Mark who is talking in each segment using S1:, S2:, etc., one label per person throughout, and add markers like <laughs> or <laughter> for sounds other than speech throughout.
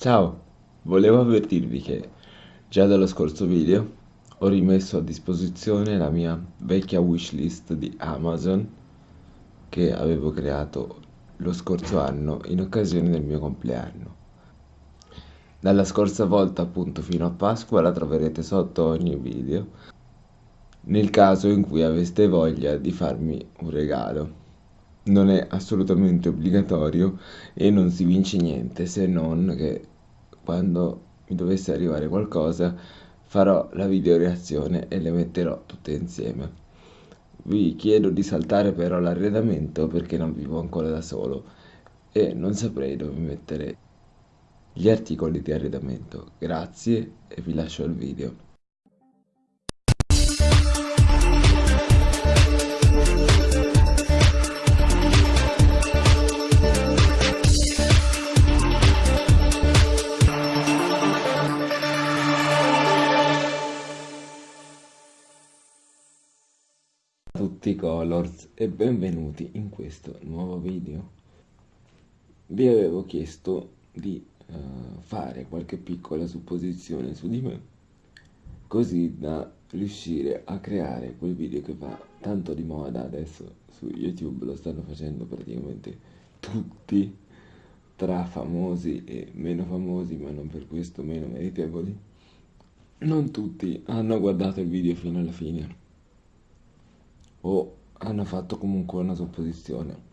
S1: Ciao, volevo avvertirvi che già dallo scorso video ho rimesso a disposizione la mia vecchia wishlist di Amazon che avevo creato lo scorso anno in occasione del mio compleanno. Dalla scorsa volta appunto fino a Pasqua la troverete sotto ogni video nel caso in cui aveste voglia di farmi un regalo non è assolutamente obbligatorio e non si vince niente se non che quando mi dovesse arrivare qualcosa farò la video reazione e le metterò tutte insieme. Vi chiedo di saltare però l'arredamento perché non vivo ancora da solo e non saprei dove mettere gli articoli di arredamento. Grazie e vi lascio il video. Tutti colors e benvenuti in questo nuovo video. Vi avevo chiesto di uh, fare qualche piccola supposizione su di me così da riuscire a creare quel video che va tanto di moda adesso su youtube. Lo stanno facendo praticamente tutti tra famosi e meno famosi ma non per questo meno meritevoli. Non tutti hanno guardato il video fino alla fine o hanno fatto comunque una supposizione.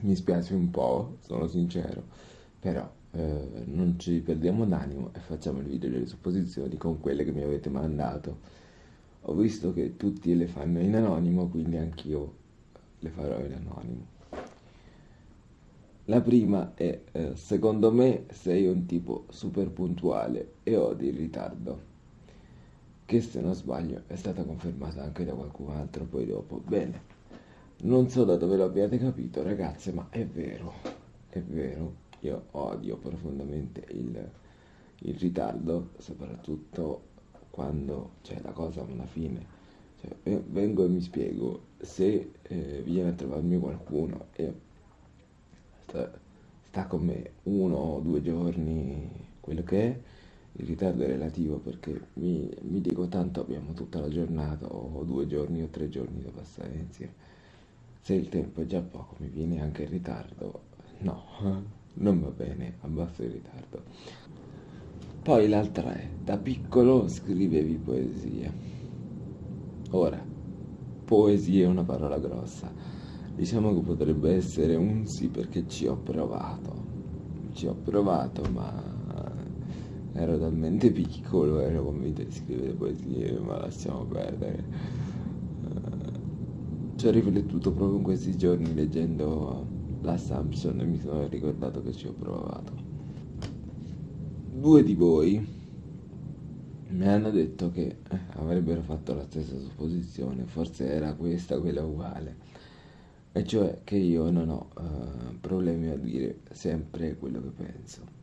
S1: Mi spiace un po', sono sincero, però eh, non ci perdiamo d'animo e facciamo il video delle supposizioni con quelle che mi avete mandato. Ho visto che tutti le fanno in anonimo, quindi anch'io le farò in anonimo. La prima è, eh, secondo me sei un tipo super puntuale e odi il ritardo che se non sbaglio è stata confermata anche da qualcun altro poi dopo. Bene, non so da dove l'abbiate capito ragazze, ma è vero, è vero, io odio profondamente il, il ritardo, soprattutto quando c'è la cosa a una fine. Cioè, vengo e mi spiego, se eh, viene a trovarmi qualcuno e sta, sta con me uno o due giorni, quello che è, il ritardo è relativo perché mi, mi, dico tanto abbiamo tutta la giornata o due giorni o tre giorni da passare insieme. Se il tempo è già poco mi viene anche il ritardo, no, <laughs> non va bene, abbasso il ritardo. Poi l'altra è, da piccolo scrivevi poesie. Ora, poesia è una parola grossa. Diciamo che potrebbe essere un sì perché ci ho provato. Ci ho provato, ma ero talmente piccolo, ero convinto di scrivere poesie, ma lasciamo perdere. Uh, ci ho riflettuto proprio in questi giorni leggendo l'Assumption e mi sono ricordato che ci ho provato. Due di voi mi hanno detto che eh, avrebbero fatto la stessa supposizione, forse era questa quella uguale, e cioè che io non ho uh, problemi a dire sempre quello che penso.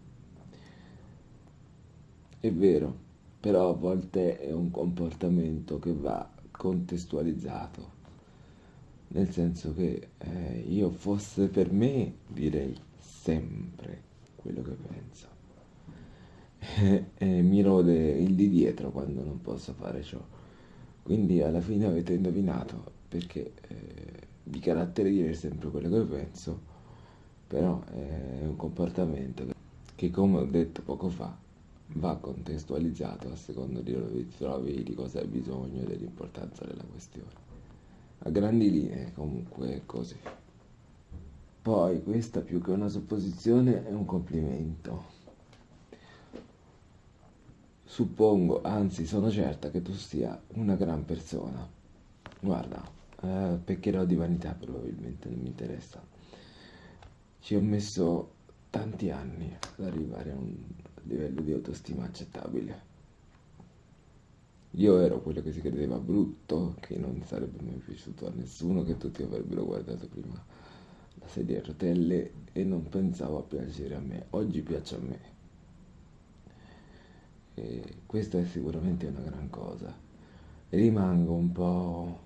S1: È vero, però a volte è un comportamento che va contestualizzato, nel senso che eh, io fosse per me direi sempre quello che penso. E, <laughs> e mi rode il di dietro quando non posso fare ciò. Quindi alla fine avete indovinato perché eh, di carattere dire sempre quello che penso, però è un comportamento che come ho detto poco fa va contestualizzato a seconda di dove ti trovi, di cosa hai bisogno e dell'importanza della questione. A grandi linee comunque è così. Poi questa più che una supposizione è un complimento. Suppongo, anzi sono certa che tu sia una gran persona. Guarda, eh, peccherò di vanità probabilmente, non mi interessa. Ci ho messo tanti anni ad arrivare a un livello di autostima accettabile. Io ero quello che si credeva brutto, che non sarebbe mai piaciuto a nessuno, che tutti avrebbero guardato prima la sedia a rotelle e non pensavo a piacere a me. Oggi piace a me. E questa è sicuramente una gran cosa. Rimango un po'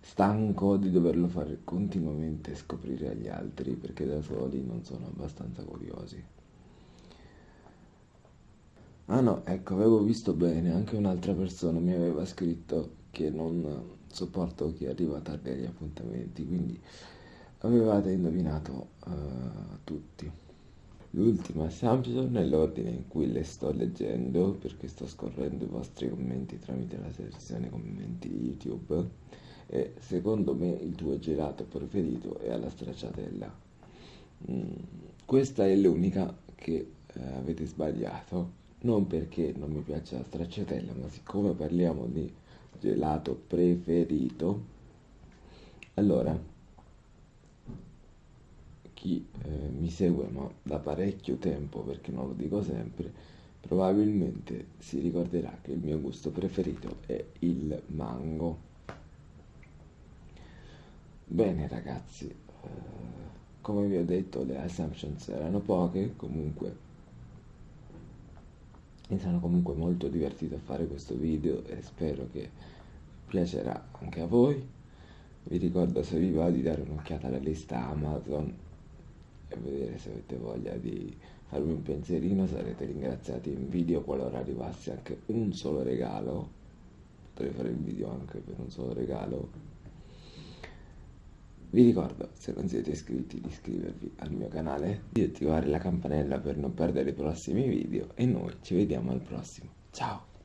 S1: stanco di doverlo fare continuamente scoprire agli altri perché da soli non sono abbastanza curiosi. Ah no, ecco, avevo visto bene, anche un'altra persona mi aveva scritto che non sopporto chi arriva tardi agli appuntamenti, quindi avevate indovinato uh, tutti. L'ultima Samsung nell'ordine in cui le sto leggendo, perché sto scorrendo i vostri commenti tramite la sezione commenti YouTube, e secondo me il tuo gelato preferito è alla stracciatella. Mm, questa è l'unica che eh, avete sbagliato, non perché non mi piace la stracciatella, ma siccome parliamo di gelato preferito, allora chi eh, mi segue ma da parecchio tempo, perché non lo dico sempre, probabilmente si ricorderà che il mio gusto preferito è il mango. Bene ragazzi, eh, come vi ho detto le assumptions erano poche, comunque mi sono comunque molto divertito a fare questo video e spero che piacerà anche a voi. Vi ricordo se vi va di dare un'occhiata alla lista Amazon e vedere se avete voglia di farmi un pensierino, sarete ringraziati in video qualora arrivasse anche un solo regalo. Potrei fare il video anche per un solo regalo. Vi ricordo, se non siete iscritti, di iscrivervi al mio canale, di attivare la campanella per non perdere i prossimi video e noi ci vediamo al prossimo. Ciao!